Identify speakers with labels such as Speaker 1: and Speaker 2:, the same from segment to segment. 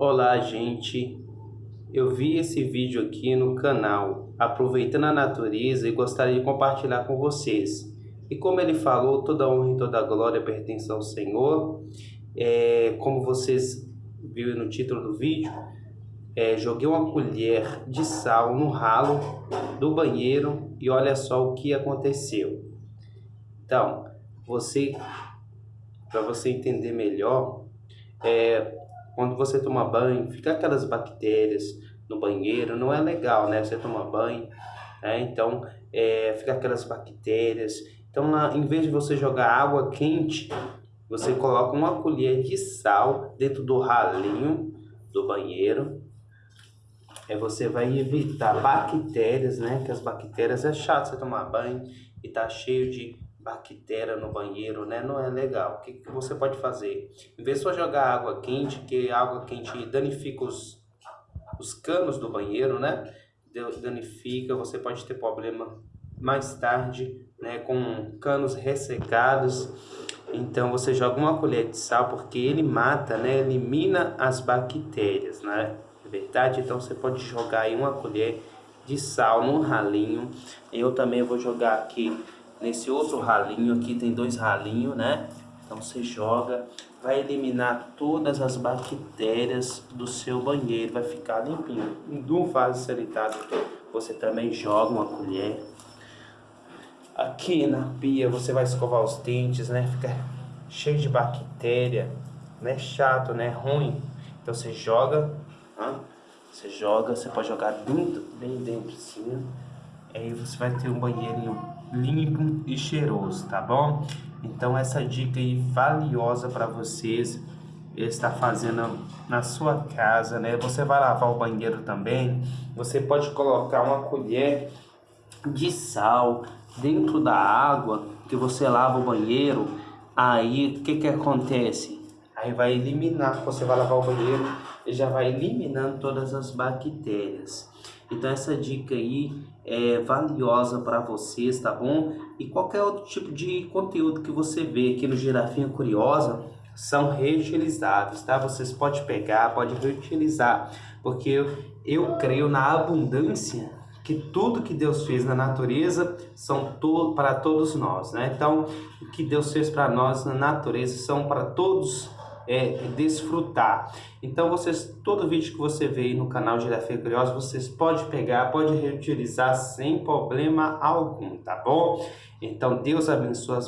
Speaker 1: Olá gente, eu vi esse vídeo aqui no canal Aproveitando a Natureza e gostaria de compartilhar com vocês. E como ele falou, toda honra e toda glória pertence ao Senhor. É, como vocês viram no título do vídeo, é, joguei uma colher de sal no ralo do banheiro e olha só o que aconteceu. Então, você, para você entender melhor, é, quando você toma banho, fica aquelas bactérias no banheiro, não é legal, né? Você toma banho, né? Então, é, fica aquelas bactérias. Então, em vez de você jogar água quente, você coloca uma colher de sal dentro do ralinho do banheiro. Aí você vai evitar bactérias, né? Que as bactérias é chato você tomar banho e tá cheio de bactéria no banheiro, né? Não é legal. O que, que você pode fazer? Em vez de só jogar água quente, que água quente danifica os, os canos do banheiro, né? Danifica, você pode ter problema mais tarde, né? Com canos ressecados. Então você joga uma colher de sal porque ele mata, né? Elimina as bactérias, né? É verdade? Então você pode jogar aí uma colher de sal no ralinho. Eu também vou jogar aqui nesse outro ralinho aqui, tem dois ralinhos, né? Então você joga, vai eliminar todas as bactérias do seu banheiro, vai ficar limpinho. De um vaso sanitário você também joga uma colher. Aqui na pia você vai escovar os dentes, né? Fica cheio de bactéria, né? Chato, né? Ruim. Então você joga, né? você joga, você pode jogar dentro, bem dentro assim, aí você vai ter um banheirinho limpo e cheiroso, tá bom? Então essa dica aí valiosa para vocês está fazendo na sua casa, né? Você vai lavar o banheiro também, você pode colocar uma colher de sal dentro da água que você lava o banheiro, aí o que que acontece? Aí vai eliminar, você vai lavar o banheiro e já vai eliminando todas as bactérias. Então essa dica aí é valiosa para vocês, tá bom? E qualquer outro tipo de conteúdo que você vê aqui no Girafinha Curiosa são reutilizáveis, tá? Vocês podem pegar, pode reutilizar, porque eu, eu creio na abundância que tudo que Deus fez na natureza são to para todos nós, né? Então, o que Deus fez para nós na natureza são para todos é, desfrutar. Então, vocês, todo vídeo que você vê aí no canal Girafia Curiosa, vocês podem pegar, pode reutilizar sem problema algum, tá bom? Então, Deus abençoe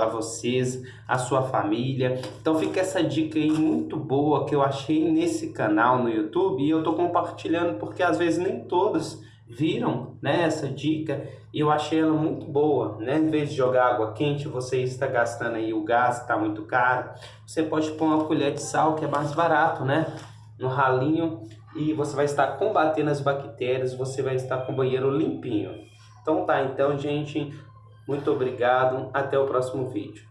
Speaker 1: a vocês, a sua família. Então, fica essa dica aí muito boa que eu achei nesse canal no YouTube e eu tô compartilhando porque às vezes nem todos viram né, essa dica e eu achei ela muito boa, né? Em vez de jogar água quente, você está gastando aí o gás, está muito caro, você pode pôr uma colher de sal que é mais barato, né? No ralinho e você vai estar combatendo as bactérias, você vai estar com o banheiro limpinho. Então tá, então gente, muito obrigado, até o próximo vídeo.